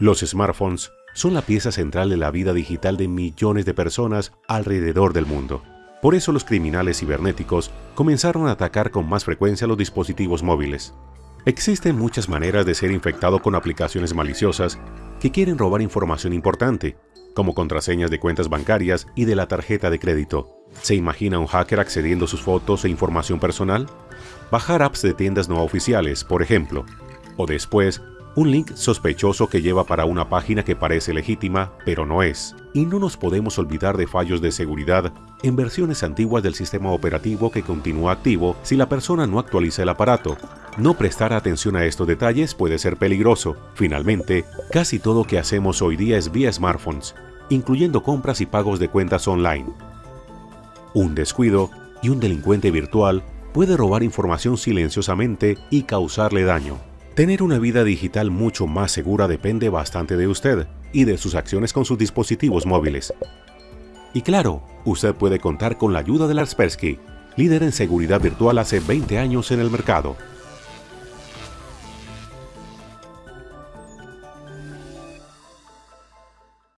Los smartphones son la pieza central de la vida digital de millones de personas alrededor del mundo. Por eso los criminales cibernéticos comenzaron a atacar con más frecuencia los dispositivos móviles. Existen muchas maneras de ser infectado con aplicaciones maliciosas que quieren robar información importante, como contraseñas de cuentas bancarias y de la tarjeta de crédito. ¿Se imagina un hacker accediendo a sus fotos e información personal? Bajar apps de tiendas no oficiales, por ejemplo. O después, un link sospechoso que lleva para una página que parece legítima, pero no es. Y no nos podemos olvidar de fallos de seguridad en versiones antiguas del sistema operativo que continúa activo si la persona no actualiza el aparato. No prestar atención a estos detalles puede ser peligroso. Finalmente, casi todo que hacemos hoy día es vía smartphones, incluyendo compras y pagos de cuentas online. Un descuido y un delincuente virtual puede robar información silenciosamente y causarle daño. Tener una vida digital mucho más segura depende bastante de usted y de sus acciones con sus dispositivos móviles. Y claro, usted puede contar con la ayuda de Kaspersky, líder en seguridad virtual hace 20 años en el mercado.